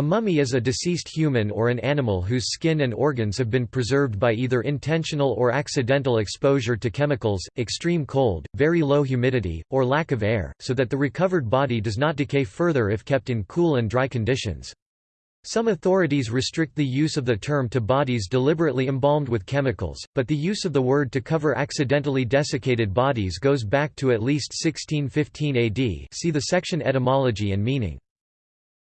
A mummy is a deceased human or an animal whose skin and organs have been preserved by either intentional or accidental exposure to chemicals, extreme cold, very low humidity, or lack of air, so that the recovered body does not decay further if kept in cool and dry conditions. Some authorities restrict the use of the term to bodies deliberately embalmed with chemicals, but the use of the word to cover accidentally desiccated bodies goes back to at least 1615 AD see the section Etymology and meaning.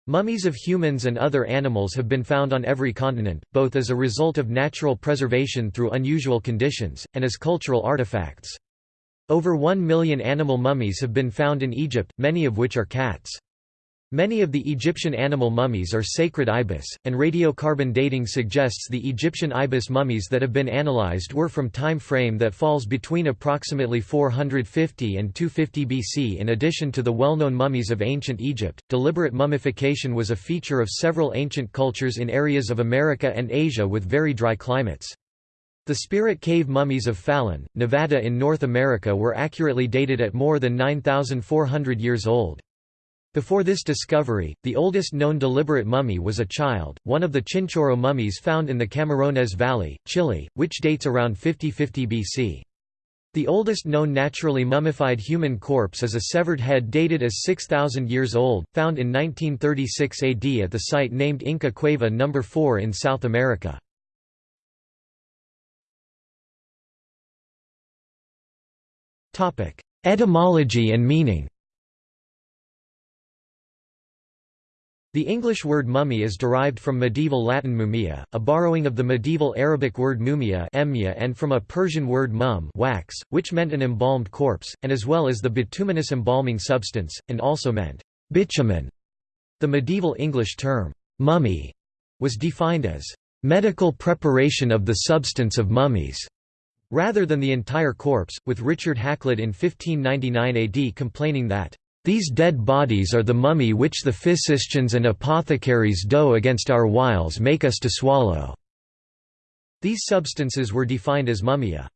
Mummies of humans and other animals have been found on every continent, both as a result of natural preservation through unusual conditions, and as cultural artifacts. Over one million animal mummies have been found in Egypt, many of which are cats. Many of the Egyptian animal mummies are sacred ibis, and radiocarbon dating suggests the Egyptian ibis mummies that have been analyzed were from time frame that falls between approximately 450 and 250 BC. In addition to the well-known mummies of ancient Egypt, deliberate mummification was a feature of several ancient cultures in areas of America and Asia with very dry climates. The Spirit Cave mummies of Fallon, Nevada in North America were accurately dated at more than 9,400 years old. Before this discovery, the oldest known deliberate mummy was a child, one of the Chinchorro mummies found in the Camarones Valley, Chile, which dates around 5050 BC. The oldest known naturally mummified human corpse is a severed head dated as 6,000 years old, found in 1936 AD at the site named Inca Cueva No. 4 in South America. Etymology and meaning The English word mummy is derived from medieval Latin mumia, a borrowing of the medieval Arabic word mumia and from a Persian word mum wax, which meant an embalmed corpse, and as well as the bituminous embalming substance, and also meant bitumen. The medieval English term, mummy, was defined as medical preparation of the substance of mummies, rather than the entire corpse, with Richard Hakluyt in 1599 AD complaining that these dead bodies are the mummy which the physicians and apothecaries do against our wiles make us to swallow." These substances were defined as mummia.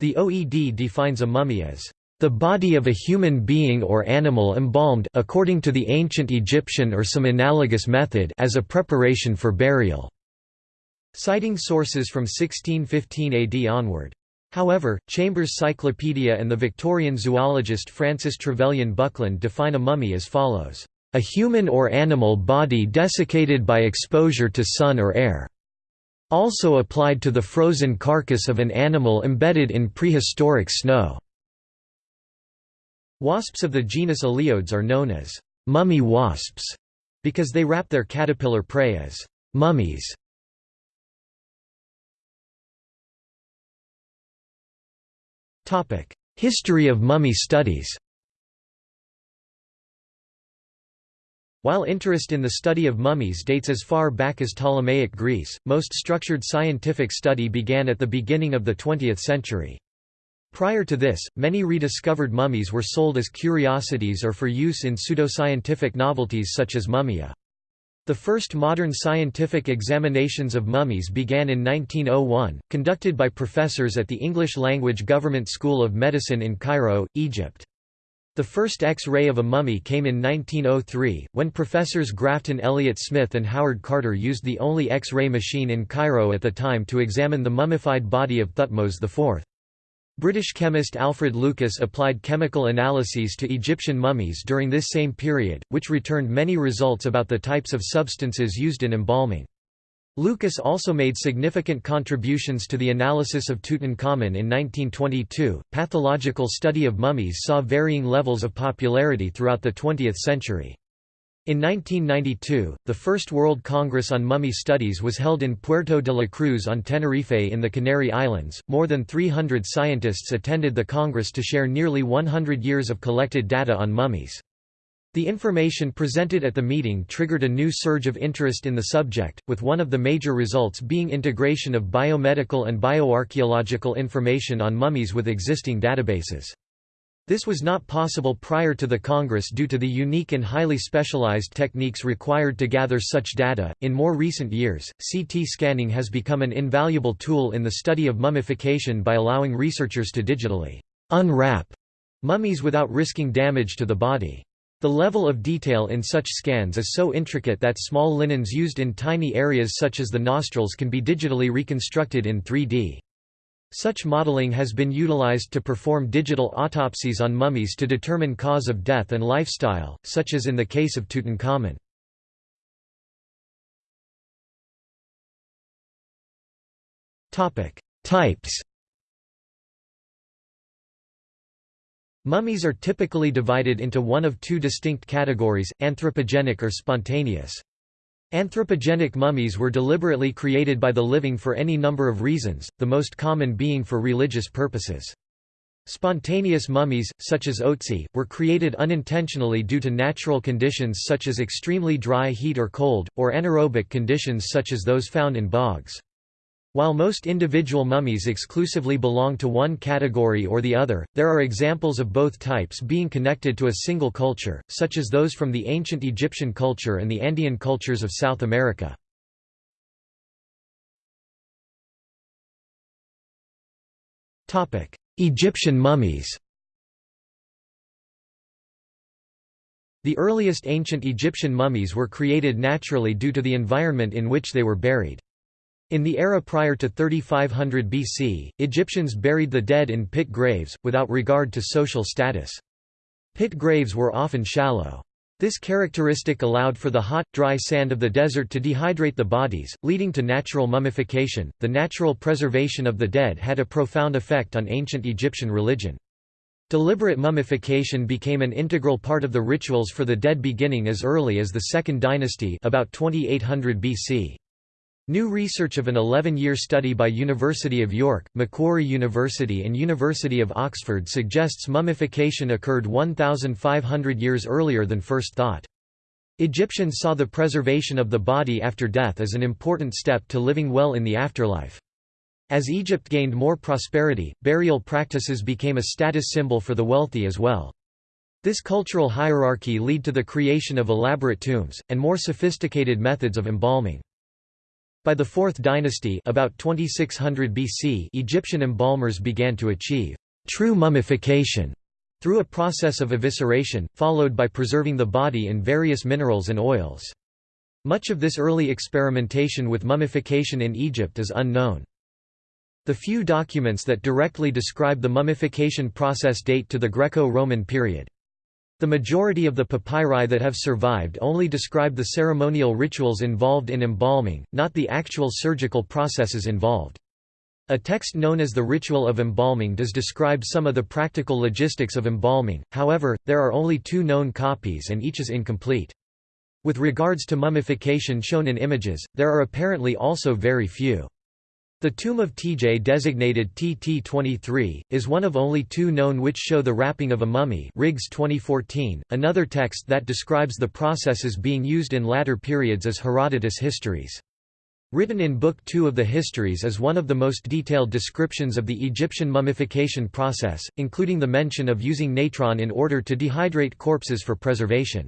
The OED defines a mummy as the body of a human being or animal embalmed according to the ancient Egyptian or some analogous method as a preparation for burial." Citing sources from 1615 AD onward. However, Chambers' Cyclopedia and the Victorian zoologist Francis Trevelyan Buckland define a mummy as follows, "...a human or animal body desiccated by exposure to sun or air." Also applied to the frozen carcass of an animal embedded in prehistoric snow. Wasps of the genus Aleiodes are known as mummy wasps because they wrap their caterpillar prey as mummies. History of mummy studies While interest in the study of mummies dates as far back as Ptolemaic Greece, most structured scientific study began at the beginning of the 20th century. Prior to this, many rediscovered mummies were sold as curiosities or for use in pseudoscientific novelties such as mummia. The first modern scientific examinations of mummies began in 1901, conducted by professors at the English-language Government School of Medicine in Cairo, Egypt. The first X-ray of a mummy came in 1903, when professors Grafton Elliott Smith and Howard Carter used the only X-ray machine in Cairo at the time to examine the mummified body of Thutmose IV. British chemist Alfred Lucas applied chemical analyses to Egyptian mummies during this same period, which returned many results about the types of substances used in embalming. Lucas also made significant contributions to the analysis of Tutankhamun in 1922. Pathological study of mummies saw varying levels of popularity throughout the 20th century. In 1992, the first World Congress on Mummy Studies was held in Puerto de la Cruz on Tenerife in the Canary Islands. More than 300 scientists attended the Congress to share nearly 100 years of collected data on mummies. The information presented at the meeting triggered a new surge of interest in the subject, with one of the major results being integration of biomedical and bioarchaeological information on mummies with existing databases. This was not possible prior to the Congress due to the unique and highly specialized techniques required to gather such data. In more recent years, CT scanning has become an invaluable tool in the study of mummification by allowing researchers to digitally unwrap mummies without risking damage to the body. The level of detail in such scans is so intricate that small linens used in tiny areas such as the nostrils can be digitally reconstructed in 3D. Such modeling has been utilized to perform digital autopsies on mummies to determine cause of death and lifestyle, such as in the case of Tutankhamun. Types Mummies are typically divided into one of two distinct categories, anthropogenic or spontaneous. Anthropogenic mummies were deliberately created by the living for any number of reasons, the most common being for religious purposes. Spontaneous mummies, such as Otzi, were created unintentionally due to natural conditions such as extremely dry heat or cold, or anaerobic conditions such as those found in bogs. While most individual mummies exclusively belong to one category or the other, there are examples of both types being connected to a single culture, such as those from the ancient Egyptian culture and the Andean cultures of South America. Egyptian mummies The earliest ancient Egyptian mummies were created naturally due to the environment in which they were buried. In the era prior to 3500 BC, Egyptians buried the dead in pit graves, without regard to social status. Pit graves were often shallow. This characteristic allowed for the hot, dry sand of the desert to dehydrate the bodies, leading to natural mummification. The natural preservation of the dead had a profound effect on ancient Egyptian religion. Deliberate mummification became an integral part of the rituals for the dead beginning as early as the Second Dynasty about 2800 BC. New research of an 11-year study by University of York, Macquarie University and University of Oxford suggests mummification occurred 1,500 years earlier than first thought. Egyptians saw the preservation of the body after death as an important step to living well in the afterlife. As Egypt gained more prosperity, burial practices became a status symbol for the wealthy as well. This cultural hierarchy led to the creation of elaborate tombs, and more sophisticated methods of embalming. By the Fourth Dynasty about 2600 BC Egyptian embalmers began to achieve true mummification through a process of evisceration, followed by preserving the body in various minerals and oils. Much of this early experimentation with mummification in Egypt is unknown. The few documents that directly describe the mummification process date to the Greco-Roman period. The majority of the papyri that have survived only describe the ceremonial rituals involved in embalming, not the actual surgical processes involved. A text known as the Ritual of Embalming does describe some of the practical logistics of embalming, however, there are only two known copies and each is incomplete. With regards to mummification shown in images, there are apparently also very few. The tomb of Tjay designated TT23, is one of only two known which show the wrapping of a mummy Riggs 2014. .Another text that describes the processes being used in latter periods is Herodotus' Histories. Written in Book 2 of the Histories is one of the most detailed descriptions of the Egyptian mummification process, including the mention of using natron in order to dehydrate corpses for preservation.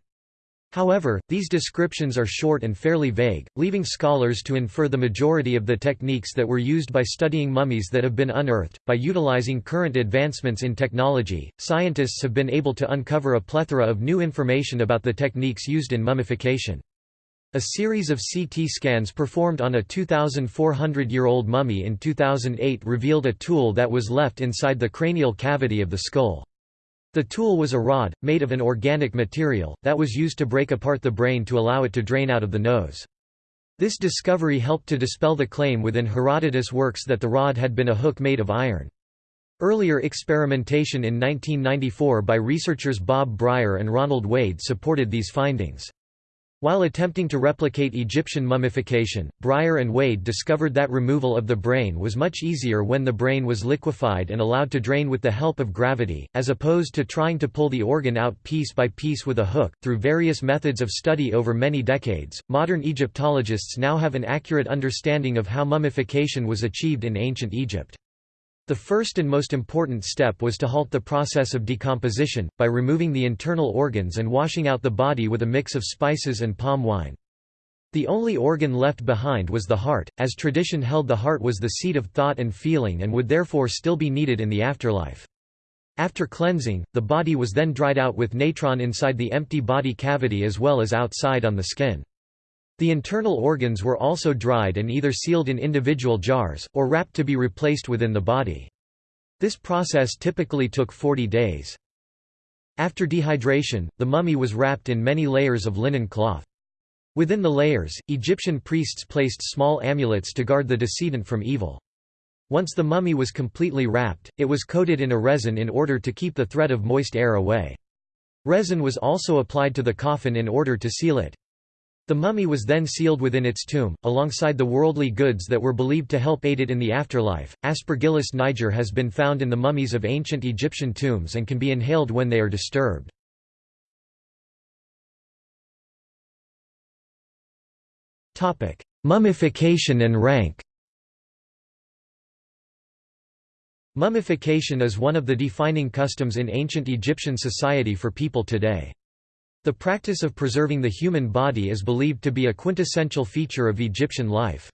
However, these descriptions are short and fairly vague, leaving scholars to infer the majority of the techniques that were used by studying mummies that have been unearthed. By utilizing current advancements in technology, scientists have been able to uncover a plethora of new information about the techniques used in mummification. A series of CT scans performed on a 2,400-year-old mummy in 2008 revealed a tool that was left inside the cranial cavity of the skull. The tool was a rod, made of an organic material, that was used to break apart the brain to allow it to drain out of the nose. This discovery helped to dispel the claim within Herodotus' works that the rod had been a hook made of iron. Earlier experimentation in 1994 by researchers Bob Brier and Ronald Wade supported these findings. While attempting to replicate Egyptian mummification, Brier and Wade discovered that removal of the brain was much easier when the brain was liquefied and allowed to drain with the help of gravity, as opposed to trying to pull the organ out piece by piece with a hook. Through various methods of study over many decades, modern Egyptologists now have an accurate understanding of how mummification was achieved in ancient Egypt. The first and most important step was to halt the process of decomposition, by removing the internal organs and washing out the body with a mix of spices and palm wine. The only organ left behind was the heart, as tradition held the heart was the seat of thought and feeling and would therefore still be needed in the afterlife. After cleansing, the body was then dried out with natron inside the empty body cavity as well as outside on the skin. The internal organs were also dried and either sealed in individual jars, or wrapped to be replaced within the body. This process typically took 40 days. After dehydration, the mummy was wrapped in many layers of linen cloth. Within the layers, Egyptian priests placed small amulets to guard the decedent from evil. Once the mummy was completely wrapped, it was coated in a resin in order to keep the threat of moist air away. Resin was also applied to the coffin in order to seal it. The mummy was then sealed within its tomb, alongside the worldly goods that were believed to help aid it in the afterlife. Aspergillus niger has been found in the mummies of ancient Egyptian tombs and can be inhaled when they are disturbed. Topic: Mummification and rank Mummification is one of the defining customs in ancient Egyptian society for people today. The practice of preserving the human body is believed to be a quintessential feature of Egyptian life.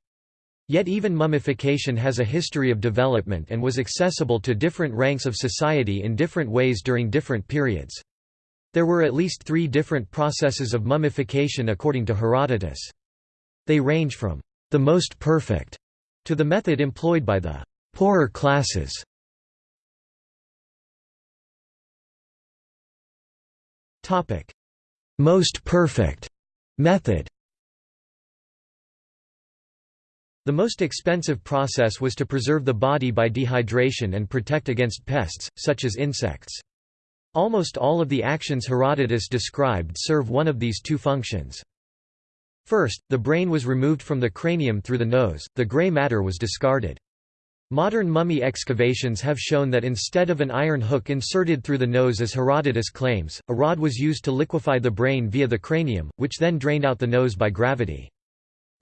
Yet even mummification has a history of development and was accessible to different ranks of society in different ways during different periods. There were at least three different processes of mummification according to Herodotus. They range from the most perfect to the method employed by the poorer classes. Topic: most perfect method The most expensive process was to preserve the body by dehydration and protect against pests, such as insects. Almost all of the actions Herodotus described serve one of these two functions. First, the brain was removed from the cranium through the nose, the gray matter was discarded. Modern mummy excavations have shown that instead of an iron hook inserted through the nose as Herodotus claims, a rod was used to liquefy the brain via the cranium, which then drained out the nose by gravity.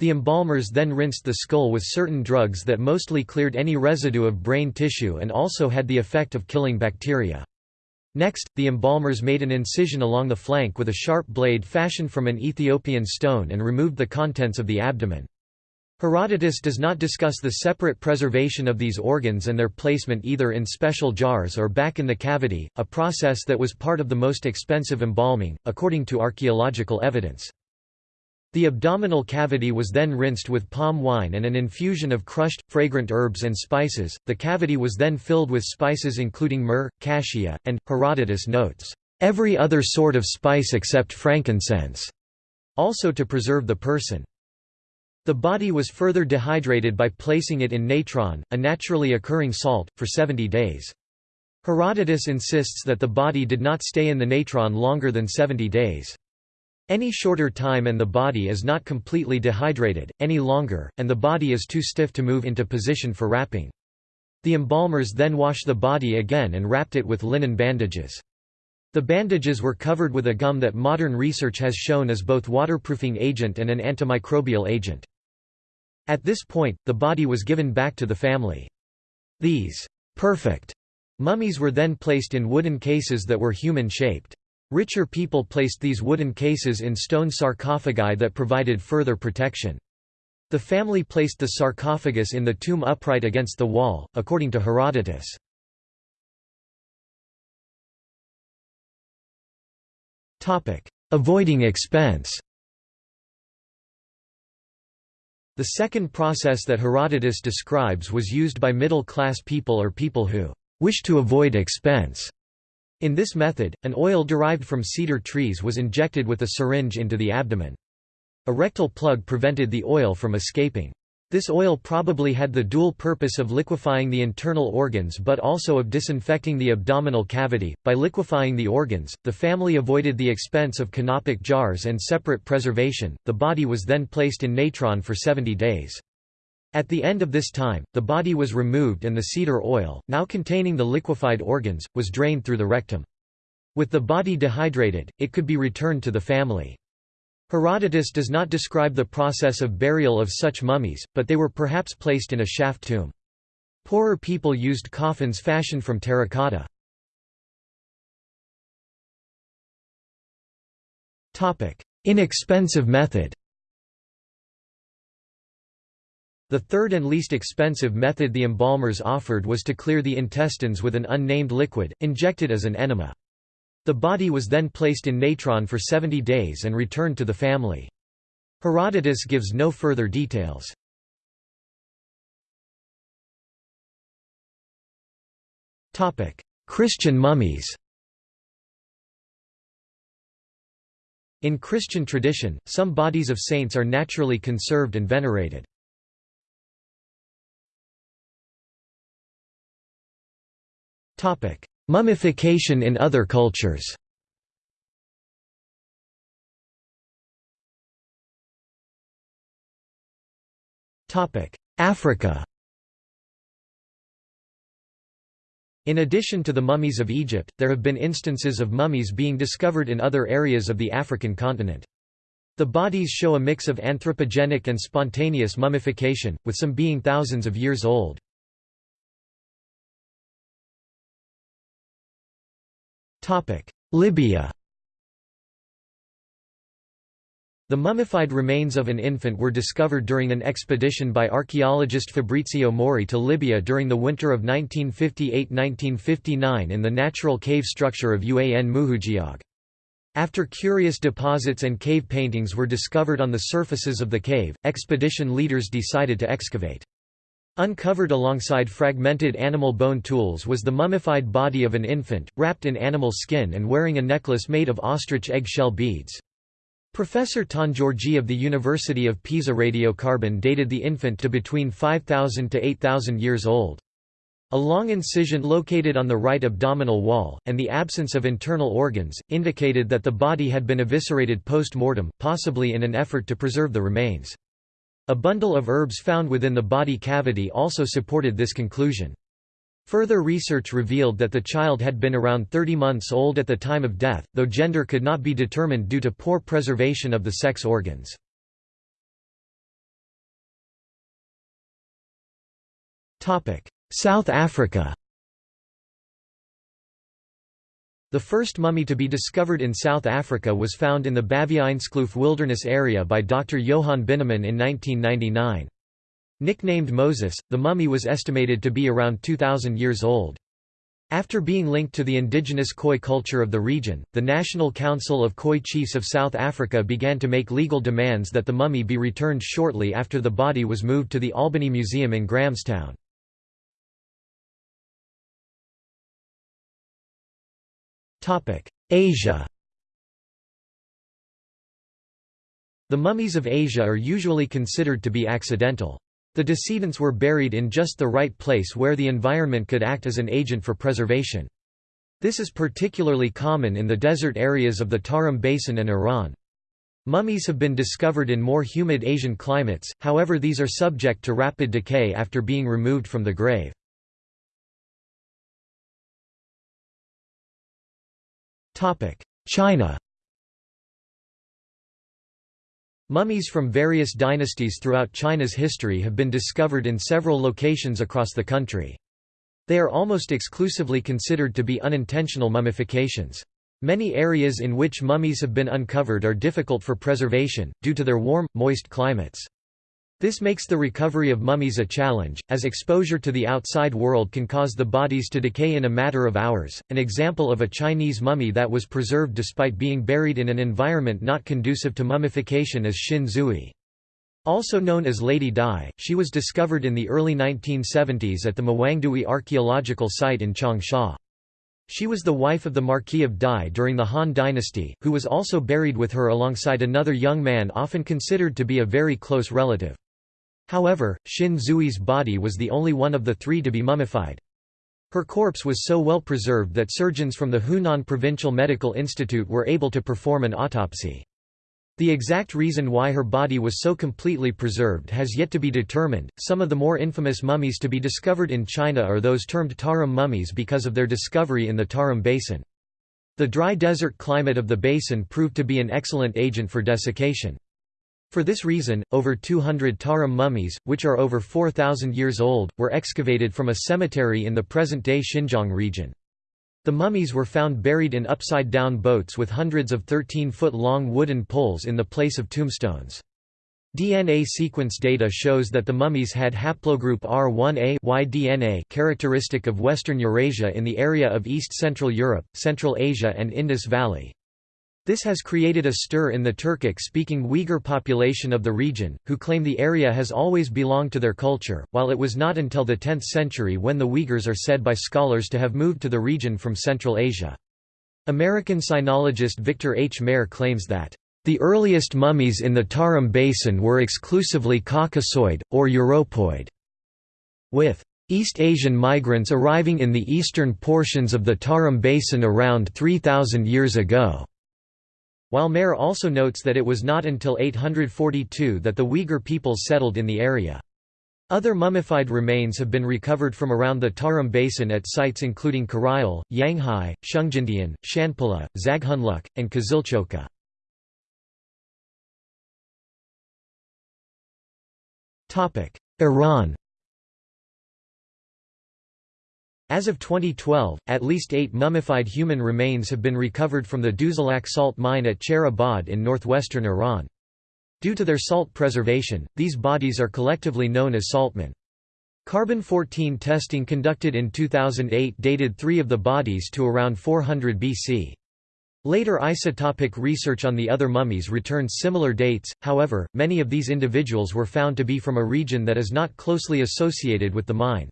The embalmers then rinsed the skull with certain drugs that mostly cleared any residue of brain tissue and also had the effect of killing bacteria. Next, the embalmers made an incision along the flank with a sharp blade fashioned from an Ethiopian stone and removed the contents of the abdomen. Herodotus does not discuss the separate preservation of these organs and their placement either in special jars or back in the cavity, a process that was part of the most expensive embalming, according to archaeological evidence. The abdominal cavity was then rinsed with palm wine and an infusion of crushed, fragrant herbs and spices. The cavity was then filled with spices including myrrh, cassia, and, Herodotus notes, every other sort of spice except frankincense, also to preserve the person. The body was further dehydrated by placing it in natron, a naturally occurring salt, for 70 days. Herodotus insists that the body did not stay in the natron longer than 70 days. Any shorter time and the body is not completely dehydrated, any longer, and the body is too stiff to move into position for wrapping. The embalmers then washed the body again and wrapped it with linen bandages. The bandages were covered with a gum that modern research has shown is both waterproofing agent and an antimicrobial agent. At this point, the body was given back to the family. These perfect mummies were then placed in wooden cases that were human-shaped. Richer people placed these wooden cases in stone sarcophagi that provided further protection. The family placed the sarcophagus in the tomb upright against the wall, according to Herodotus. Avoiding expense The second process that Herodotus describes was used by middle-class people or people who wish to avoid expense. In this method, an oil derived from cedar trees was injected with a syringe into the abdomen. A rectal plug prevented the oil from escaping. This oil probably had the dual purpose of liquefying the internal organs but also of disinfecting the abdominal cavity. By liquefying the organs, the family avoided the expense of canopic jars and separate preservation. The body was then placed in natron for 70 days. At the end of this time, the body was removed and the cedar oil, now containing the liquefied organs, was drained through the rectum. With the body dehydrated, it could be returned to the family. Herodotus does not describe the process of burial of such mummies, but they were perhaps placed in a shaft tomb. Poorer people used coffins fashioned from terracotta. Inexpensive method The third and least expensive method the embalmers offered was to clear the intestines with an unnamed liquid, injected as an enema. The body was then placed in natron for 70 days and returned to the family. Herodotus gives no further details. Christian mummies In Christian tradition, some bodies of saints are naturally conserved and venerated. Mummification in other cultures Africa In addition to the mummies of Egypt, there have been instances of mummies being discovered in other areas of the African continent. The bodies show a mix of anthropogenic and spontaneous mummification, with some being thousands of years old. Libya The mummified remains of an infant were discovered during an expedition by archaeologist Fabrizio Mori to Libya during the winter of 1958–1959 in the natural cave structure of Uan Muhuggiag. After curious deposits and cave paintings were discovered on the surfaces of the cave, expedition leaders decided to excavate. Uncovered alongside fragmented animal bone tools was the mummified body of an infant, wrapped in animal skin and wearing a necklace made of ostrich eggshell beads. Professor Tongiorgi of the University of Pisa radiocarbon dated the infant to between 5,000 to 8,000 years old. A long incision located on the right abdominal wall, and the absence of internal organs, indicated that the body had been eviscerated post-mortem, possibly in an effort to preserve the remains. A bundle of herbs found within the body cavity also supported this conclusion. Further research revealed that the child had been around 30 months old at the time of death, though gender could not be determined due to poor preservation of the sex organs. South Africa The first mummy to be discovered in South Africa was found in the Baviaanskloof wilderness area by Dr. Johan Binneman in 1999. Nicknamed Moses, the mummy was estimated to be around 2,000 years old. After being linked to the indigenous Khoi culture of the region, the National Council of Khoi Chiefs of South Africa began to make legal demands that the mummy be returned shortly after the body was moved to the Albany Museum in Grahamstown. Asia The mummies of Asia are usually considered to be accidental. The decedents were buried in just the right place where the environment could act as an agent for preservation. This is particularly common in the desert areas of the Tarim Basin and Iran. Mummies have been discovered in more humid Asian climates, however these are subject to rapid decay after being removed from the grave. China Mummies from various dynasties throughout China's history have been discovered in several locations across the country. They are almost exclusively considered to be unintentional mummifications. Many areas in which mummies have been uncovered are difficult for preservation, due to their warm, moist climates. This makes the recovery of mummies a challenge, as exposure to the outside world can cause the bodies to decay in a matter of hours. An example of a Chinese mummy that was preserved despite being buried in an environment not conducive to mummification is Xin Zhui. Also known as Lady Dai, she was discovered in the early 1970s at the Mawangdui archaeological site in Changsha. She was the wife of the Marquis of Dai during the Han dynasty, who was also buried with her alongside another young man often considered to be a very close relative. However, Xin Zhui's body was the only one of the three to be mummified. Her corpse was so well preserved that surgeons from the Hunan Provincial Medical Institute were able to perform an autopsy. The exact reason why her body was so completely preserved has yet to be determined. Some of the more infamous mummies to be discovered in China are those termed Tarim mummies because of their discovery in the Tarim Basin. The dry desert climate of the basin proved to be an excellent agent for desiccation. For this reason, over 200 Tarim mummies, which are over 4,000 years old, were excavated from a cemetery in the present-day Xinjiang region. The mummies were found buried in upside-down boats with hundreds of 13-foot-long wooden poles in the place of tombstones. DNA sequence data shows that the mummies had haplogroup R1a Y-DNA characteristic of Western Eurasia in the area of East-Central Europe, Central Asia and Indus Valley. This has created a stir in the Turkic-speaking Uyghur population of the region, who claim the area has always belonged to their culture, while it was not until the 10th century when the Uyghurs are said by scholars to have moved to the region from Central Asia. American sinologist Victor H. Mair claims that the earliest mummies in the Tarim Basin were exclusively Caucasoid, or Europoid. With East Asian migrants arriving in the eastern portions of the Tarim Basin around 3,000 years ago. While Mair also notes that it was not until 842 that the Uyghur peoples settled in the area. Other mummified remains have been recovered from around the Tarim Basin at sites including Karayel, Yanghai, Shengjindian, Shanpula, Zaghunluk, and Kizilchoka. Iran As of 2012, at least eight mummified human remains have been recovered from the Duzalak salt mine at Chehrabad in northwestern Iran. Due to their salt preservation, these bodies are collectively known as saltmen. Carbon-14 testing conducted in 2008 dated three of the bodies to around 400 BC. Later isotopic research on the other mummies returned similar dates, however, many of these individuals were found to be from a region that is not closely associated with the mine.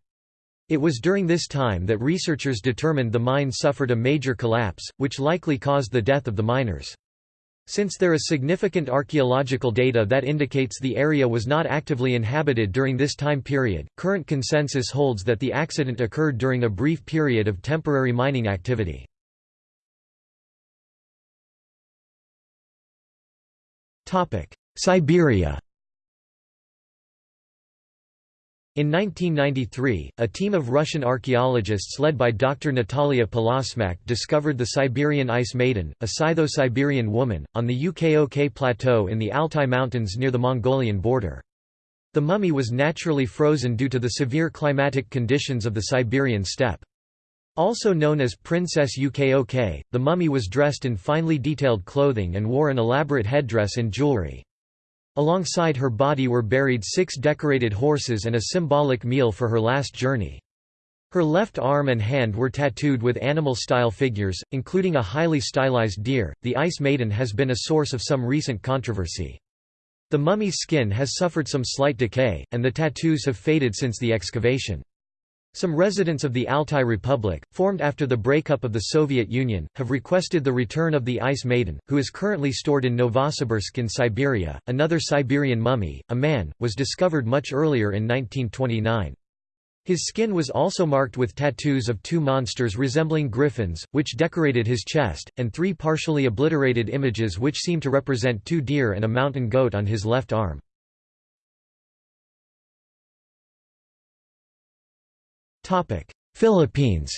It was during this time that researchers determined the mine suffered a major collapse, which likely caused the death of the miners. Since there is significant archaeological data that indicates the area was not actively inhabited during this time period, current consensus holds that the accident occurred during a brief period of temporary mining activity. Siberia In 1993, a team of Russian archaeologists led by Dr. Natalia Polosmak discovered the Siberian Ice Maiden, a Scytho-Siberian woman, on the Ukok Plateau in the Altai Mountains near the Mongolian border. The mummy was naturally frozen due to the severe climatic conditions of the Siberian steppe. Also known as Princess Ukok, the mummy was dressed in finely detailed clothing and wore an elaborate headdress and jewelry. Alongside her body were buried six decorated horses and a symbolic meal for her last journey. Her left arm and hand were tattooed with animal-style figures, including a highly stylized deer. The Ice Maiden has been a source of some recent controversy. The mummy's skin has suffered some slight decay, and the tattoos have faded since the excavation. Some residents of the Altai Republic, formed after the breakup of the Soviet Union, have requested the return of the Ice Maiden, who is currently stored in Novosibirsk in Siberia. Another Siberian mummy, a man, was discovered much earlier in 1929. His skin was also marked with tattoos of two monsters resembling griffins, which decorated his chest, and three partially obliterated images which seem to represent two deer and a mountain goat on his left arm. Philippines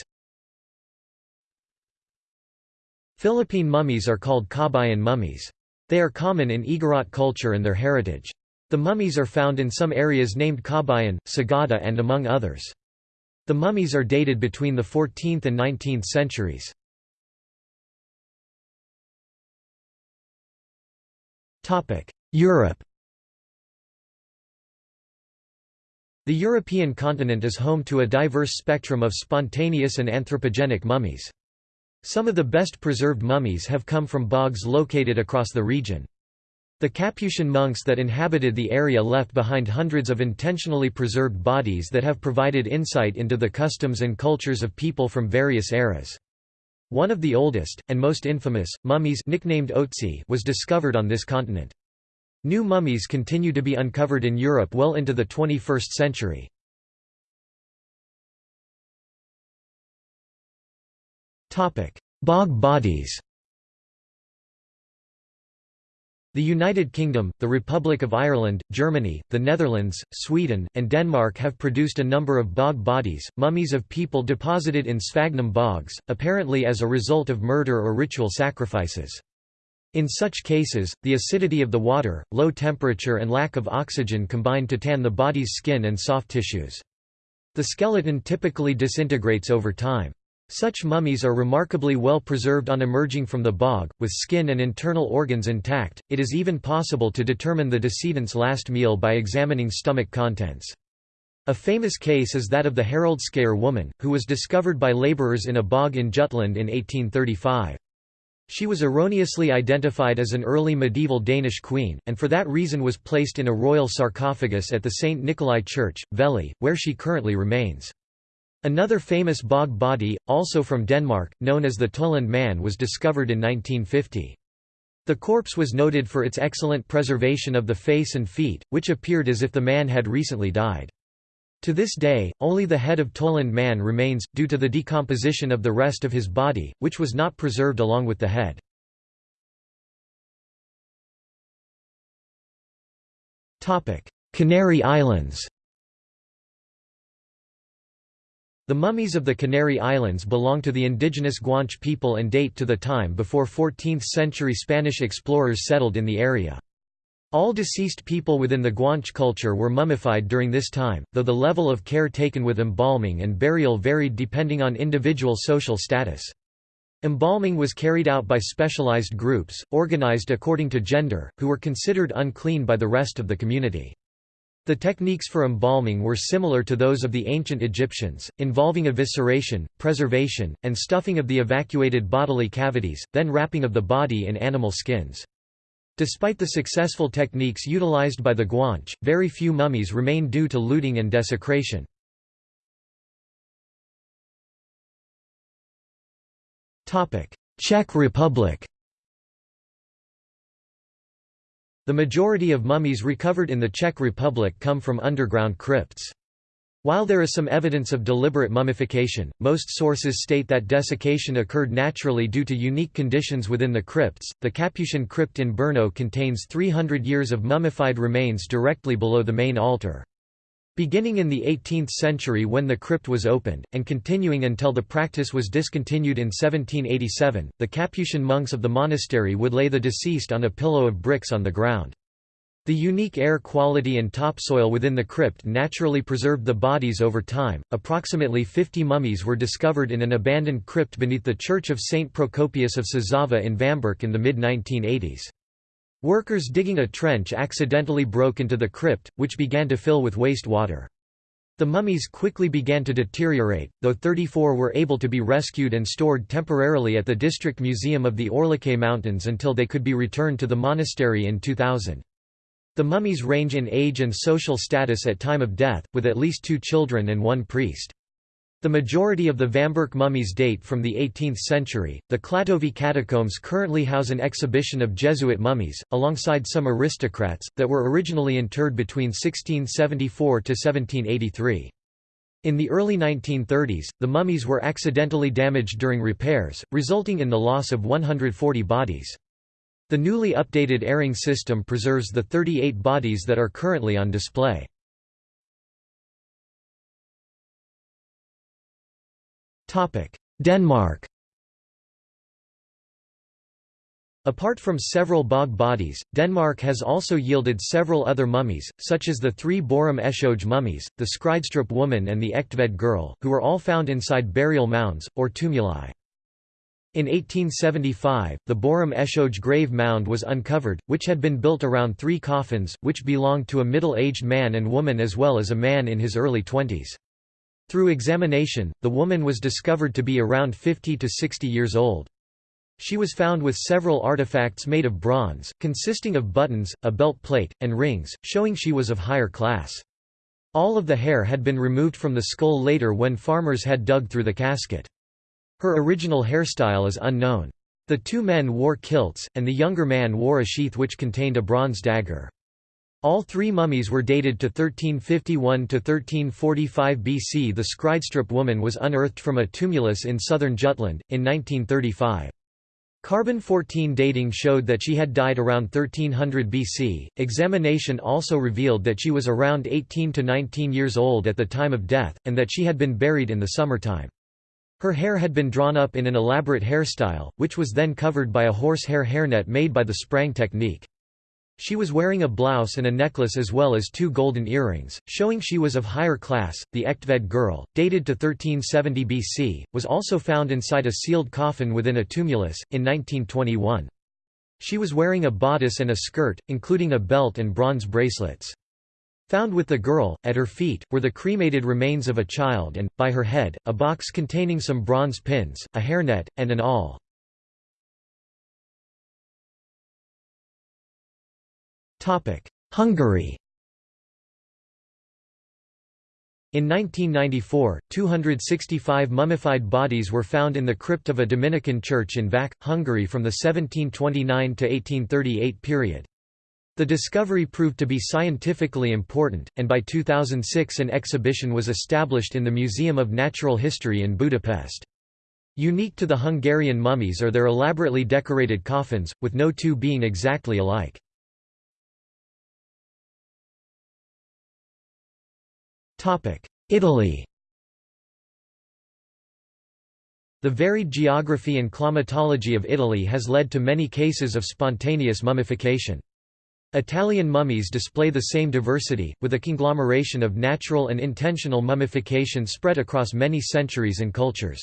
Philippine mummies are called Kabayan mummies. They are common in Igorot culture and their heritage. The mummies are found in some areas named Kabayan, Sagada and among others. The mummies are dated between the 14th and 19th centuries. Europe The European continent is home to a diverse spectrum of spontaneous and anthropogenic mummies. Some of the best preserved mummies have come from bogs located across the region. The Capuchin monks that inhabited the area left behind hundreds of intentionally preserved bodies that have provided insight into the customs and cultures of people from various eras. One of the oldest, and most infamous, mummies nicknamed Otzi was discovered on this continent. New mummies continue to be uncovered in Europe well into the 21st century. Bog bodies The United Kingdom, the Republic of Ireland, Germany, the Netherlands, Sweden, and Denmark have produced a number of bog bodies, mummies of people deposited in sphagnum bogs, apparently as a result of murder or ritual sacrifices. In such cases, the acidity of the water, low temperature and lack of oxygen combine to tan the body's skin and soft tissues. The skeleton typically disintegrates over time. Such mummies are remarkably well preserved on emerging from the bog, with skin and internal organs intact. It is even possible to determine the decedent's last meal by examining stomach contents. A famous case is that of the Haraldskær woman, who was discovered by labourers in a bog in Jutland in 1835. She was erroneously identified as an early medieval Danish queen, and for that reason was placed in a royal sarcophagus at the St. Nikolai Church, Vejle, where she currently remains. Another famous bog body, also from Denmark, known as the Tollund man was discovered in 1950. The corpse was noted for its excellent preservation of the face and feet, which appeared as if the man had recently died. To this day, only the head of Tollund man remains, due to the decomposition of the rest of his body, which was not preserved along with the head. Canary Islands The mummies of the Canary Islands belong to the indigenous Guanche people and date to the time before 14th-century Spanish explorers settled in the area. All deceased people within the Guanche culture were mummified during this time, though the level of care taken with embalming and burial varied depending on individual social status. Embalming was carried out by specialized groups, organized according to gender, who were considered unclean by the rest of the community. The techniques for embalming were similar to those of the ancient Egyptians, involving evisceration, preservation, and stuffing of the evacuated bodily cavities, then wrapping of the body in animal skins. Despite the successful techniques utilized by the Guanche, very few mummies remain due to looting and desecration. Czech Republic The majority of mummies recovered in the Czech Republic come from underground crypts. While there is some evidence of deliberate mummification, most sources state that desiccation occurred naturally due to unique conditions within the crypts. The Capuchin crypt in Brno contains 300 years of mummified remains directly below the main altar. Beginning in the 18th century when the crypt was opened, and continuing until the practice was discontinued in 1787, the Capuchin monks of the monastery would lay the deceased on a pillow of bricks on the ground. The unique air quality and topsoil within the crypt naturally preserved the bodies over time. Approximately 50 mummies were discovered in an abandoned crypt beneath the Church of St. Procopius of Sázava in Vamberk in the mid 1980s. Workers digging a trench accidentally broke into the crypt, which began to fill with waste water. The mummies quickly began to deteriorate, though 34 were able to be rescued and stored temporarily at the District Museum of the Orlické Mountains until they could be returned to the monastery in 2000. The mummies range in age and social status at time of death, with at least two children and one priest. The majority of the Vamberk mummies date from the 18th century. The Klatovy catacombs currently house an exhibition of Jesuit mummies, alongside some aristocrats, that were originally interred between 1674 to 1783. In the early 1930s, the mummies were accidentally damaged during repairs, resulting in the loss of 140 bodies. The newly updated airing system preserves the 38 bodies that are currently on display. Denmark Apart from several bog bodies, Denmark has also yielded several other mummies, such as the three Borum Eshoge mummies, the Skridstrup woman and the Egtved girl, who were all found inside burial mounds, or tumuli. In 1875, the Borum Eshoge grave mound was uncovered, which had been built around three coffins, which belonged to a middle-aged man and woman as well as a man in his early twenties. Through examination, the woman was discovered to be around 50 to 60 years old. She was found with several artifacts made of bronze, consisting of buttons, a belt plate, and rings, showing she was of higher class. All of the hair had been removed from the skull later when farmers had dug through the casket. Her original hairstyle is unknown. The two men wore kilts, and the younger man wore a sheath which contained a bronze dagger. All three mummies were dated to 1351 to 1345 BC. The Skridstrup woman was unearthed from a tumulus in southern Jutland, in 1935. Carbon-14 dating showed that she had died around 1300 BC. Examination also revealed that she was around 18 to 19 years old at the time of death, and that she had been buried in the summertime. Her hair had been drawn up in an elaborate hairstyle, which was then covered by a horsehair hairnet made by the Sprang technique. She was wearing a blouse and a necklace as well as two golden earrings, showing she was of higher class. The Egtved girl, dated to 1370 BC, was also found inside a sealed coffin within a tumulus, in 1921. She was wearing a bodice and a skirt, including a belt and bronze bracelets. Found with the girl, at her feet, were the cremated remains of a child and, by her head, a box containing some bronze pins, a hairnet, and an awl. Hungary In 1994, 265 mummified bodies were found in the crypt of a Dominican church in Vac, Hungary from the 1729 to 1838 period. The discovery proved to be scientifically important, and by 2006 an exhibition was established in the Museum of Natural History in Budapest. Unique to the Hungarian mummies are their elaborately decorated coffins, with no two being exactly alike. Italy The varied geography and climatology of Italy has led to many cases of spontaneous mummification. Italian mummies display the same diversity, with a conglomeration of natural and intentional mummification spread across many centuries and cultures.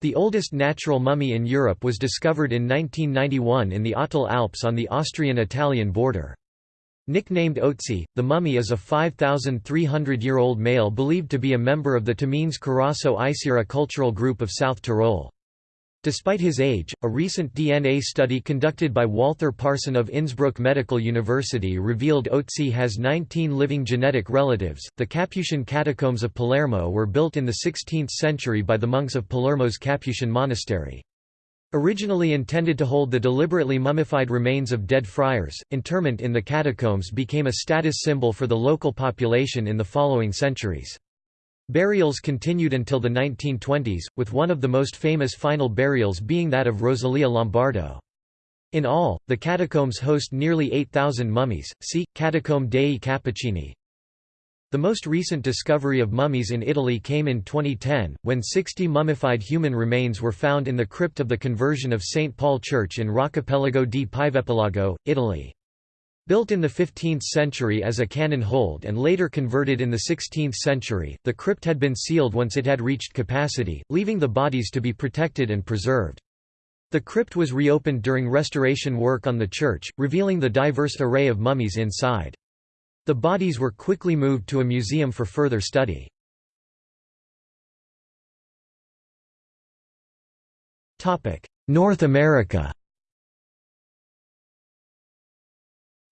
The oldest natural mummy in Europe was discovered in 1991 in the Ötztal Alps on the Austrian-Italian border. Nicknamed Otzi, the mummy is a 5,300-year-old male believed to be a member of the Tamins Carasso Isera cultural group of South Tyrol. Despite his age, a recent DNA study conducted by Walther Parson of Innsbruck Medical University revealed Otzi has 19 living genetic relatives. The Capuchin catacombs of Palermo were built in the 16th century by the monks of Palermo's Capuchin monastery. Originally intended to hold the deliberately mummified remains of dead friars, interment in the catacombs became a status symbol for the local population in the following centuries. Burials continued until the 1920s, with one of the most famous final burials being that of Rosalia Lombardo. In all, the catacombs host nearly 8,000 mummies, see, Catacombe dei Cappuccini. The most recent discovery of mummies in Italy came in 2010, when 60 mummified human remains were found in the crypt of the conversion of St. Paul Church in Roccapelago di Pievepelago, Italy. Built in the 15th century as a cannon hold and later converted in the 16th century, the crypt had been sealed once it had reached capacity, leaving the bodies to be protected and preserved. The crypt was reopened during restoration work on the church, revealing the diverse array of mummies inside. The bodies were quickly moved to a museum for further study. North America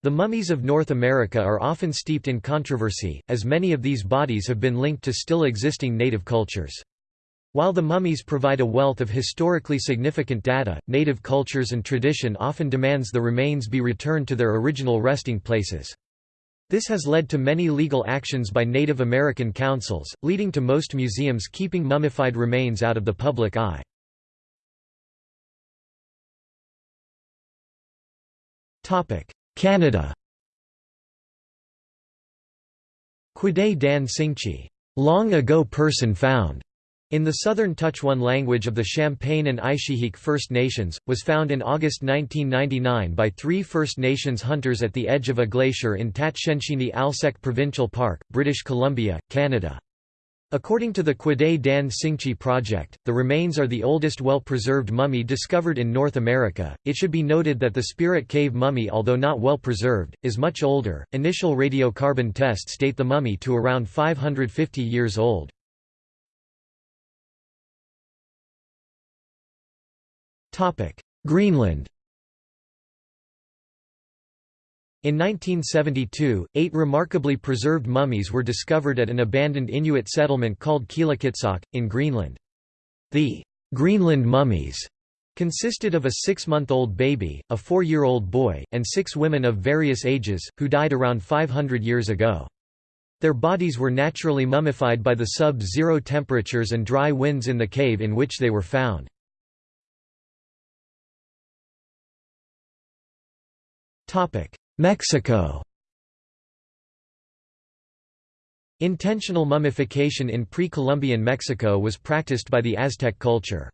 The mummies of North America are often steeped in controversy, as many of these bodies have been linked to still existing native cultures. While the mummies provide a wealth of historically significant data, native cultures and tradition often demands the remains be returned to their original resting places. This has led to many legal actions by Native American councils, leading to most museums keeping mummified remains out of the public eye. Canada Kwäday Dän Ts'ìnchi, long ago person found, in the southern Tutchone language of the Champagne and Aishihik First Nations, was found in August 1999 by three First Nations hunters at the edge of a glacier in Tatshenshini Alsek Provincial Park, British Columbia, Canada. According to the Kwäday Dän Ts'ìnchi project, the remains are the oldest well-preserved mummy discovered in North America. It should be noted that the Spirit Cave mummy, although not well preserved, is much older. Initial radiocarbon tests date the mummy to around 550 years old. Greenland In 1972, eight remarkably preserved mummies were discovered at an abandoned Inuit settlement called Qilakitsoq, in Greenland. The Greenland mummies consisted of a six-month-old baby, a four-year-old boy, and six women of various ages, who died around 500 years ago. Their bodies were naturally mummified by the sub-zero temperatures and dry winds in the cave in which they were found. Mexico Intentional mummification in pre-Columbian Mexico was practiced by the Aztec culture.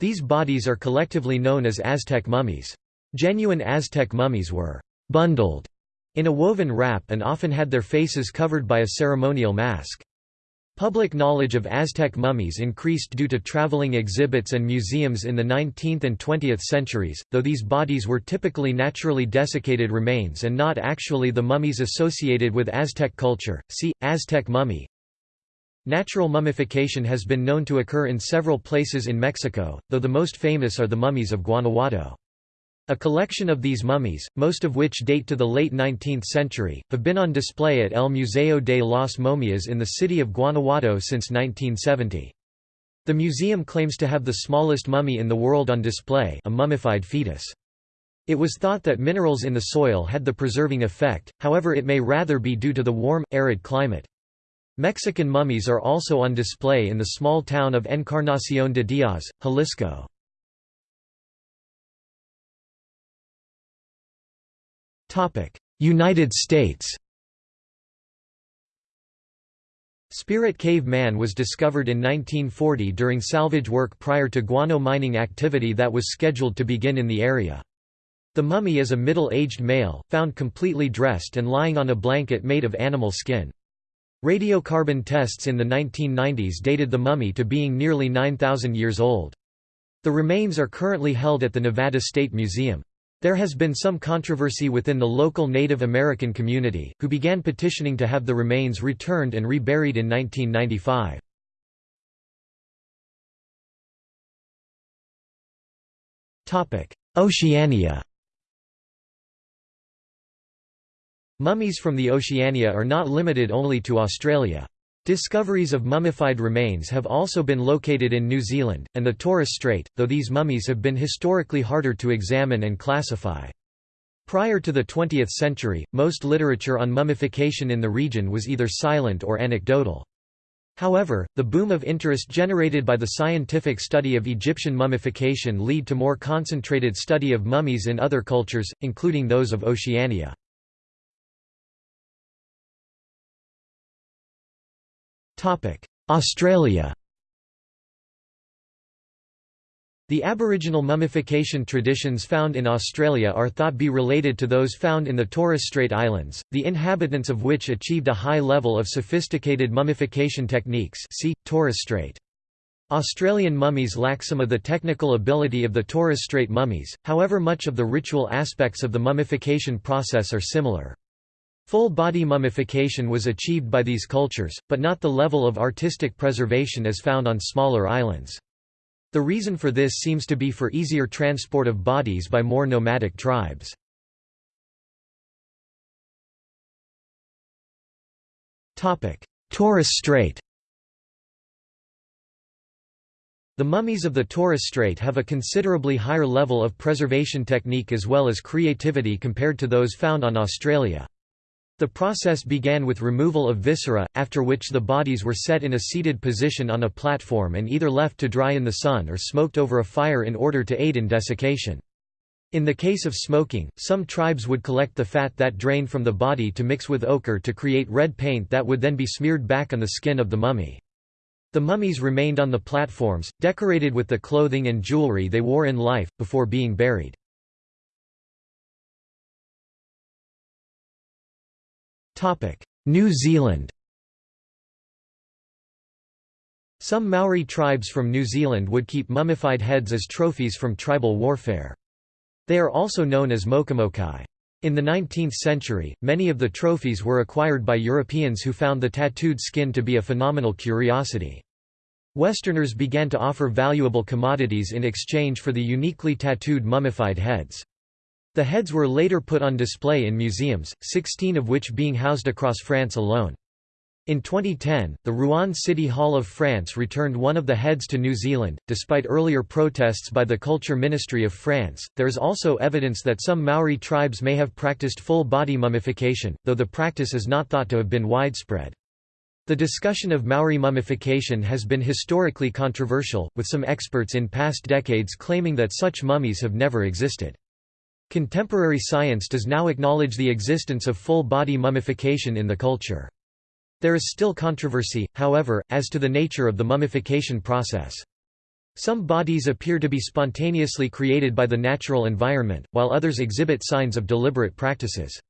These bodies are collectively known as Aztec mummies. Genuine Aztec mummies were bundled in a woven wrap and often had their faces covered by a ceremonial mask. Public knowledge of Aztec mummies increased due to traveling exhibits and museums in the 19th and 20th centuries, though these bodies were typically naturally desiccated remains and not actually the mummies associated with Aztec culture. See Aztec mummy. Natural mummification has been known to occur in several places in Mexico, though the most famous are the mummies of Guanajuato. A collection of these mummies, most of which date to the late 19th century, have been on display at El Museo de las Momias in the city of Guanajuato since 1970. The museum claims to have the smallest mummy in the world on display a mummified fetus. It was thought that minerals in the soil had the preserving effect, however it may rather be due to the warm, arid climate. Mexican mummies are also on display in the small town of Encarnación de Díaz, Jalisco. United States Spirit Cave Man was discovered in 1940 during salvage work prior to guano mining activity that was scheduled to begin in the area. The mummy is a middle-aged male, found completely dressed and lying on a blanket made of animal skin. Radiocarbon tests in the 1990s dated the mummy to being nearly 9,000 years old. The remains are currently held at the Nevada State Museum. There has been some controversy within the local Native American community, who began petitioning to have the remains returned and reburied in 1995. Oceania Mummies from the Oceania are not limited only to Australia. Discoveries of mummified remains have also been located in New Zealand, and the Torres Strait, though these mummies have been historically harder to examine and classify. Prior to the 20th century, most literature on mummification in the region was either silent or anecdotal. However, the boom of interest generated by the scientific study of Egyptian mummification lead to more concentrated study of mummies in other cultures, including those of Oceania. Australia The Aboriginal mummification traditions found in Australia are thought to be related to those found in the Torres Strait Islands, the inhabitants of which achieved a high level of sophisticated mummification techniques see, Torres Strait. Australian mummies lack some of the technical ability of the Torres Strait mummies, however much of the ritual aspects of the mummification process are similar. Full body mummification was achieved by these cultures, but not the level of artistic preservation as found on smaller islands. The reason for this seems to be for easier transport of bodies by more nomadic tribes. Torres Strait The mummies of the Torres Strait have a considerably higher level of preservation technique as well as creativity compared to those found on Australia. The process began with removal of viscera, after which the bodies were set in a seated position on a platform and either left to dry in the sun or smoked over a fire in order to aid in desiccation. In the case of smoking, some tribes would collect the fat that drained from the body to mix with ochre to create red paint that would then be smeared back on the skin of the mummy. The mummies remained on the platforms, decorated with the clothing and jewelry they wore in life, before being buried. New Zealand Some Maori tribes from New Zealand would keep mummified heads as trophies from tribal warfare. They are also known as mokomokai. In the 19th century, many of the trophies were acquired by Europeans who found the tattooed skin to be a phenomenal curiosity. Westerners began to offer valuable commodities in exchange for the uniquely tattooed mummified heads. The heads were later put on display in museums, 16 of which being housed across France alone. In 2010, the Rouen City Hall of France returned one of the heads to New Zealand. Despite earlier protests by the Culture Ministry of France, there is also evidence that some Maori tribes may have practiced full body mummification, though the practice is not thought to have been widespread. The discussion of Maori mummification has been historically controversial, with some experts in past decades claiming that such mummies have never existed. Contemporary science does now acknowledge the existence of full-body mummification in the culture. There is still controversy, however, as to the nature of the mummification process. Some bodies appear to be spontaneously created by the natural environment, while others exhibit signs of deliberate practices.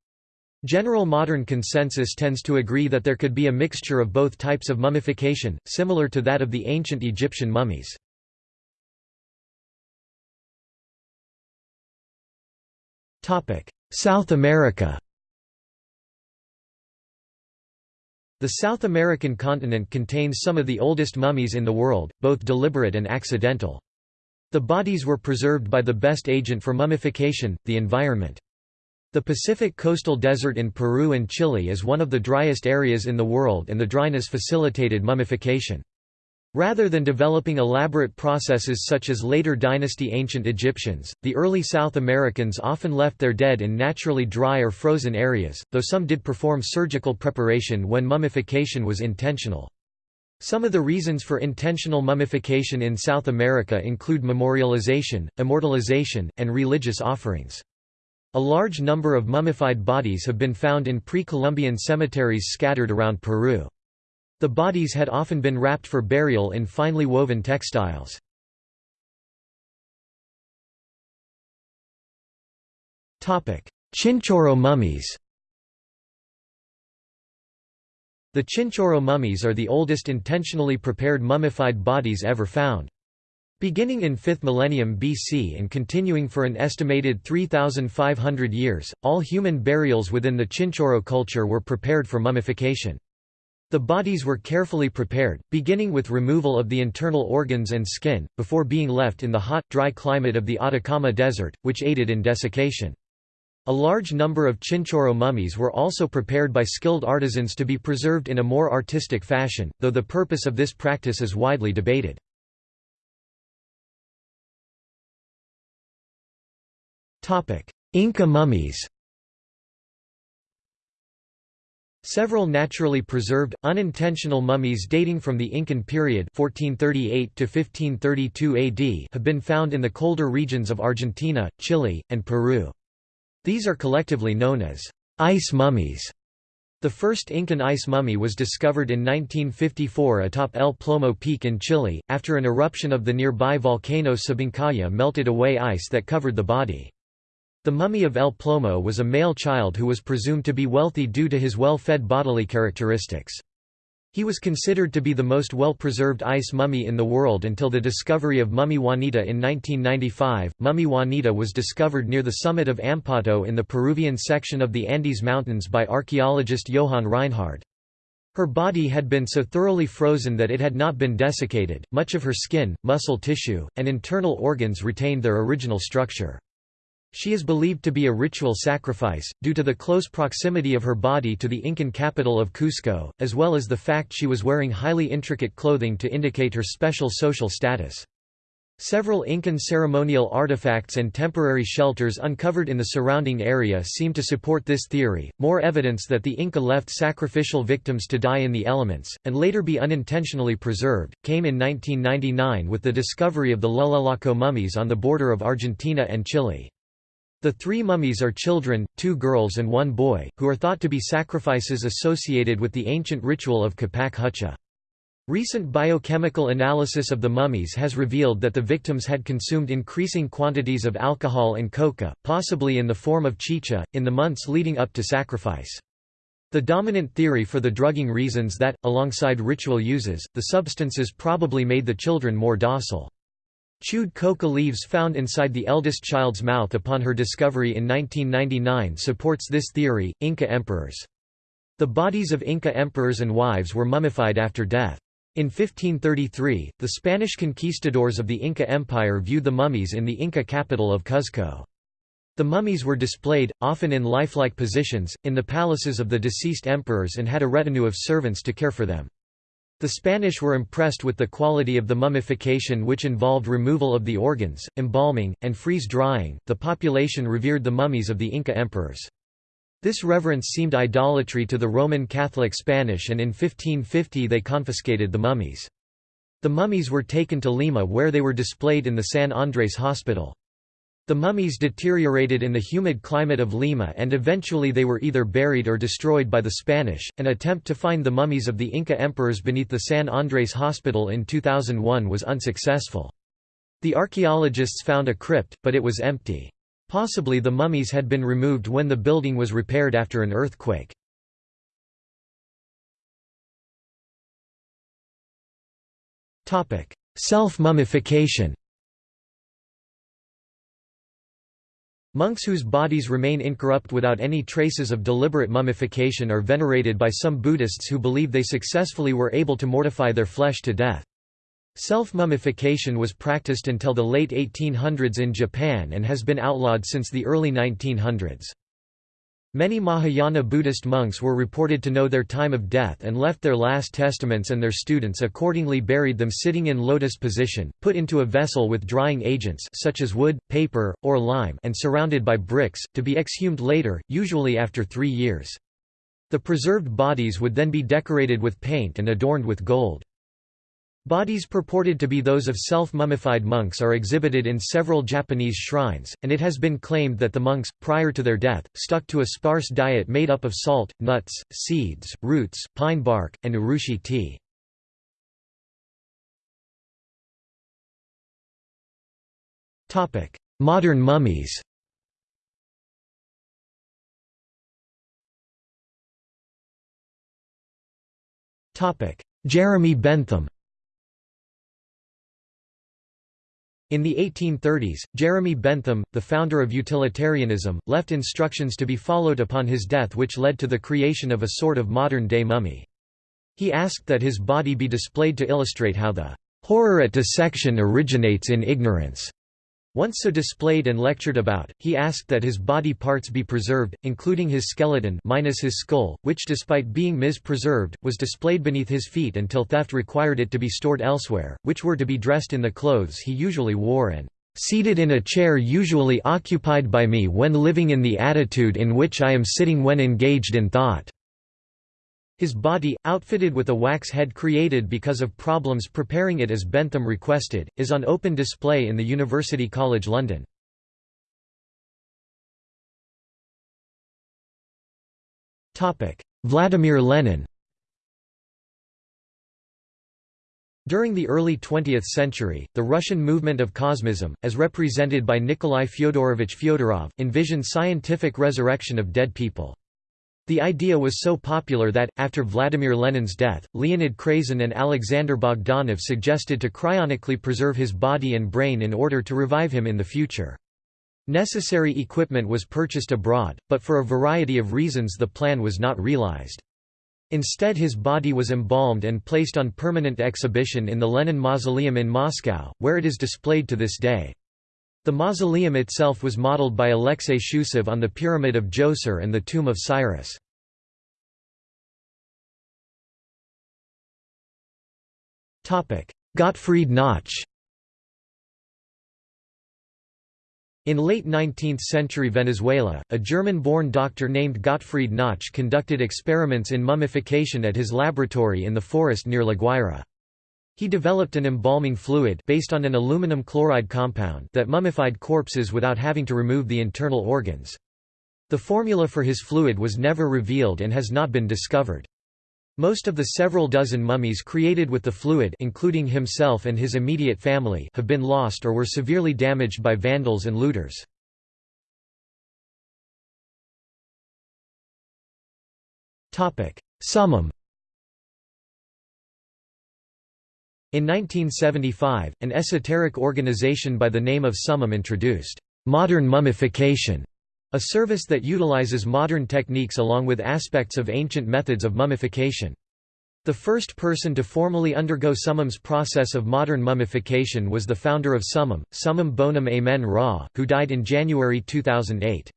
General modern consensus tends to agree that there could be a mixture of both types of mummification, similar to that of the ancient Egyptian mummies. South America The South American continent contains some of the oldest mummies in the world, both deliberate and accidental. The bodies were preserved by the best agent for mummification, the environment. The Pacific coastal desert in Peru and Chile is one of the driest areas in the world and the dryness facilitated mummification. Rather than developing elaborate processes such as later dynasty ancient Egyptians, the early South Americans often left their dead in naturally dry or frozen areas, though some did perform surgical preparation when mummification was intentional. Some of the reasons for intentional mummification in South America include memorialization, immortalization, and religious offerings. A large number of mummified bodies have been found in pre-Columbian cemeteries scattered around Peru. The bodies had often been wrapped for burial in finely woven textiles. Chinchorro mummies The Chinchorro mummies are the oldest intentionally prepared mummified bodies ever found. Beginning in 5th millennium BC and continuing for an estimated 3,500 years, all human burials within the Chinchorro culture were prepared for mummification. The bodies were carefully prepared, beginning with removal of the internal organs and skin, before being left in the hot, dry climate of the Atacama Desert, which aided in desiccation. A large number of Chinchorro mummies were also prepared by skilled artisans to be preserved in a more artistic fashion, though the purpose of this practice is widely debated. Inca mummies Several naturally preserved, unintentional mummies dating from the Incan period 1438 to 1532 AD have been found in the colder regions of Argentina, Chile, and Peru. These are collectively known as ice mummies. The first Incan ice mummy was discovered in 1954 atop El Plomo Peak in Chile, after an eruption of the nearby volcano Sabancaya melted away ice that covered the body. The mummy of El Plomo was a male child who was presumed to be wealthy due to his well-fed bodily characteristics. He was considered to be the most well-preserved ice mummy in the world until the discovery of Mummy Juanita in 1995. Mummy Juanita was discovered near the summit of Ampato in the Peruvian section of the Andes Mountains by archaeologist Johan Reinhard. Her body had been so thoroughly frozen that it had not been desiccated, much of her skin, muscle tissue, and internal organs retained their original structure. She is believed to be a ritual sacrifice, due to the close proximity of her body to the Incan capital of Cusco, as well as the fact she was wearing highly intricate clothing to indicate her special social status. Several Incan ceremonial artifacts and temporary shelters uncovered in the surrounding area seem to support this theory. More evidence that the Inca left sacrificial victims to die in the elements, and later be unintentionally preserved, came in 1999 with the discovery of the Llullaillaco mummies on the border of Argentina and Chile. The three mummies are children, two girls and one boy, who are thought to be sacrifices associated with the ancient ritual of Capac Hucha. Recent biochemical analysis of the mummies has revealed that the victims had consumed increasing quantities of alcohol and coca, possibly in the form of chicha, in the months leading up to sacrifice. The dominant theory for the drugging reasons that, alongside ritual uses, the substances probably made the children more docile. Chewed coca leaves found inside the eldest child's mouth upon her discovery in 1999 supports this theory. Inca emperors. The bodies of Inca emperors and wives were mummified after death. In 1533, the Spanish conquistadors of the Inca Empire viewed the mummies in the Inca capital of Cuzco. The mummies were displayed, often in lifelike positions, in the palaces of the deceased emperors and had a retinue of servants to care for them. The Spanish were impressed with the quality of the mummification which involved removal of the organs, embalming, and freeze-drying. The population revered the mummies of the Inca emperors. This reverence seemed idolatry to the Roman Catholic Spanish and in 1550 they confiscated the mummies. The mummies were taken to Lima where they were displayed in the San Andrés Hospital. The mummies deteriorated in the humid climate of Lima and eventually they were either buried or destroyed by the Spanish. An attempt to find the mummies of the Inca emperors beneath the San Andrés Hospital in 2001 was unsuccessful. The archaeologists found a crypt, but it was empty. Possibly the mummies had been removed when the building was repaired after an earthquake. Self-mummification Monks whose bodies remain incorrupt without any traces of deliberate mummification are venerated by some Buddhists who believe they successfully were able to mortify their flesh to death. Self-mummification was practiced until the late 1800s in Japan and has been outlawed since the early 1900s. Many Mahayana Buddhist monks were reported to know their time of death and left their last testaments and their students accordingly buried them sitting in lotus position, put into a vessel with drying agents such as wood, paper, or lime and surrounded by bricks, to be exhumed later, usually after three years. The preserved bodies would then be decorated with paint and adorned with gold. Bodies purported to be those of self-mummified monks are exhibited in several Japanese shrines, and it has been claimed that the monks, prior to their death, stuck to a sparse diet made up of salt, nuts, seeds, roots, pine bark, and urushi tea. Modern mummies Jeremy Bentham In the 1830s, Jeremy Bentham, the founder of utilitarianism, left instructions to be followed upon his death which led to the creation of a sort of modern-day mummy. He asked that his body be displayed to illustrate how the "...horror at dissection originates in ignorance." Once so displayed and lectured about, he asked that his body parts be preserved, including his skeleton minus his skull, which despite being mis-preserved, was displayed beneath his feet until theft required it to be stored elsewhere, which were to be dressed in the clothes he usually wore and "...seated in a chair usually occupied by me when living in the attitude in which I am sitting when engaged in thought." His body, outfitted with a wax head created because of problems preparing it as Bentham requested, is on open display in the University College London. Vladimir Lenin During the early 20th century, the Russian movement of Cosmism, as represented by Nikolai Fyodorovich Fyodorov, envisioned scientific resurrection of dead people. The idea was so popular that, after Vladimir Lenin's death, Leonid Krasin and Alexander Bogdanov suggested to cryonically preserve his body and brain in order to revive him in the future. Necessary equipment was purchased abroad, but for a variety of reasons the plan was not realized. Instead his body was embalmed and placed on permanent exhibition in the Lenin Mausoleum in Moscow, where it is displayed to this day. The mausoleum itself was modeled by Alexei Shchusev on the Pyramid of Djoser and the Tomb of Cyrus. Gottfried Knoche In late 19th-century Venezuela, a German-born doctor named Gottfried Knoche conducted experiments in mummification at his laboratory in the forest near La Guaira. He developed an embalming fluid based on an aluminum chloride compound that mummified corpses without having to remove the internal organs. The formula for his fluid was never revealed and has not been discovered. Most of the several dozen mummies created with the fluid including himself and his immediate family have been lost or were severely damaged by vandals and looters. Summum In 1975, an esoteric organization by the name of Summum introduced modern mummification, a service that utilizes modern techniques along with aspects of ancient methods of mummification. The first person to formally undergo Summum's process of modern mummification was the founder of Summum, Summum Bonum Amen Ra, who died in January 2008.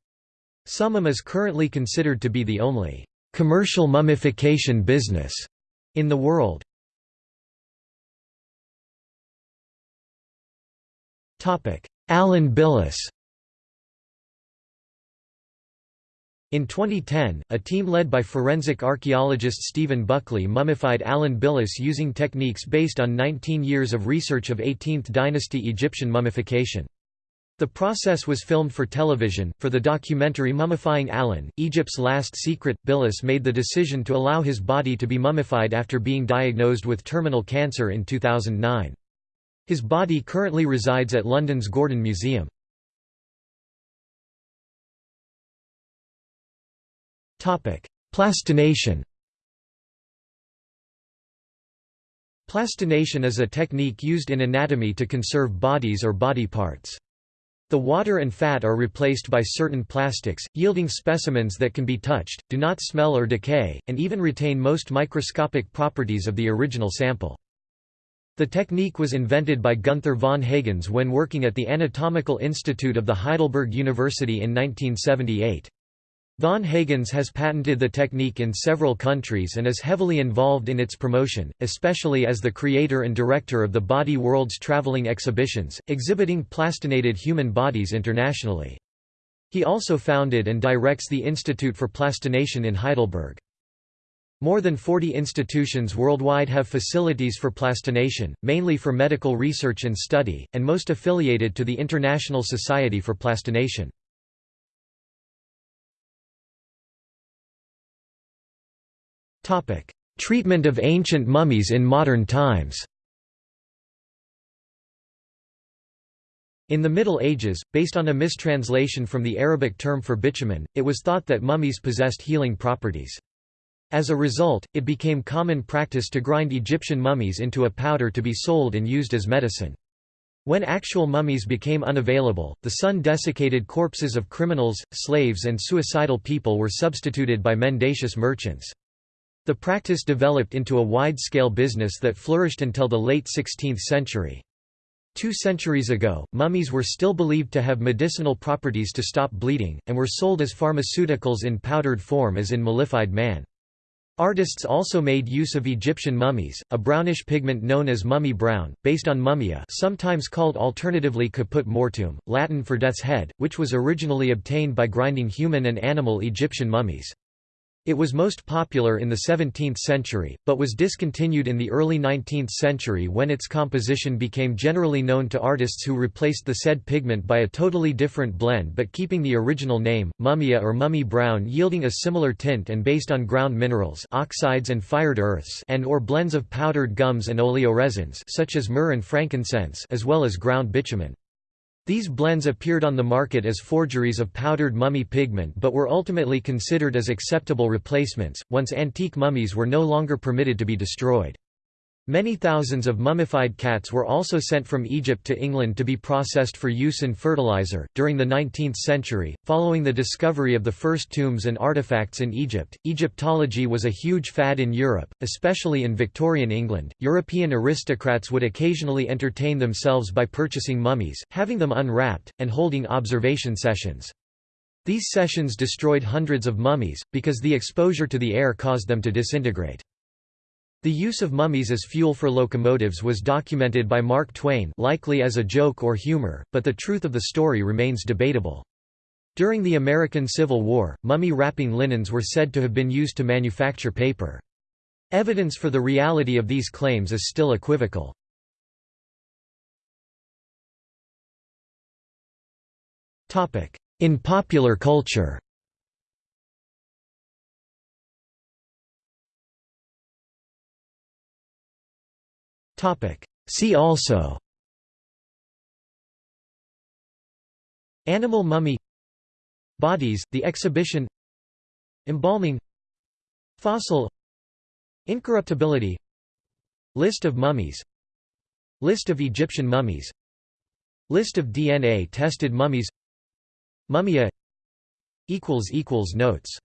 Summum is currently considered to be the only commercial mummification business in the world. Alan Billis In 2010, a team led by forensic archaeologist Stephen Buckley mummified Alan Billis using techniques based on 19 years of research of 18th dynasty Egyptian mummification. The process was filmed for television. For the documentary Mummifying Alan, Egypt's Last Secret, Billis made the decision to allow his body to be mummified after being diagnosed with terminal cancer in 2009. His body currently resides at London's Gordon Museum. Plastination Plastination is a technique used in anatomy to conserve bodies or body parts. The water and fat are replaced by certain plastics, yielding specimens that can be touched, do not smell or decay, and even retain most microscopic properties of the original sample. The technique was invented by Gunther von Hagens when working at the Anatomical Institute of the Heidelberg University in 1978. Von Hagens has patented the technique in several countries and is heavily involved in its promotion, especially as the creator and director of the Body Worlds traveling exhibitions, exhibiting plastinated human bodies internationally. He also founded and directs the Institute for Plastination in Heidelberg. More than 40 institutions worldwide have facilities for plastination, mainly for medical research and study, and most affiliated to the International Society for Plastination. Treatment of ancient mummies in modern times In the Middle Ages, based on a mistranslation from the Arabic term for bitumen, it was thought that mummies possessed healing properties. As a result, it became common practice to grind Egyptian mummies into a powder to be sold and used as medicine. When actual mummies became unavailable, the sun-desiccated corpses of criminals, slaves and suicidal people were substituted by mendacious merchants. The practice developed into a wide-scale business that flourished until the late 16th century. Two centuries ago, mummies were still believed to have medicinal properties to stop bleeding, and were sold as pharmaceuticals in powdered form as in mellified man. Artists also made use of Egyptian mummies, a brownish pigment known as mummy brown, based on mummia sometimes called alternatively caput mortuum, Latin for death's head, which was originally obtained by grinding human and animal Egyptian mummies. It was most popular in the 17th century, but was discontinued in the early 19th century when its composition became generally known to artists who replaced the said pigment by a totally different blend but keeping the original name, mummia or mummy brown yielding a similar tint and based on ground minerals oxides and fired earths and or blends of powdered gums and oleoresins such as myrrh and frankincense as well as ground bitumen. These blends appeared on the market as forgeries of powdered mummy pigment but were ultimately considered as acceptable replacements, once antique mummies were no longer permitted to be destroyed. Many thousands of mummified cats were also sent from Egypt to England to be processed for use in fertilizer. During the 19th century, following the discovery of the first tombs and artifacts in Egypt, Egyptology was a huge fad in Europe, especially in Victorian England. European aristocrats would occasionally entertain themselves by purchasing mummies, having them unwrapped, and holding observation sessions. These sessions destroyed hundreds of mummies, because the exposure to the air caused them to disintegrate. The use of mummies as fuel for locomotives was documented by Mark Twain likely as a joke or humor, but the truth of the story remains debatable. During the American Civil War, mummy-wrapping linens were said to have been used to manufacture paper. Evidence for the reality of these claims is still equivocal. In popular culture See also Animal mummy Bodies, the exhibition Embalming Fossil Incorruptibility List of mummies List of Egyptian mummies List of DNA-tested mummies Mummia Notes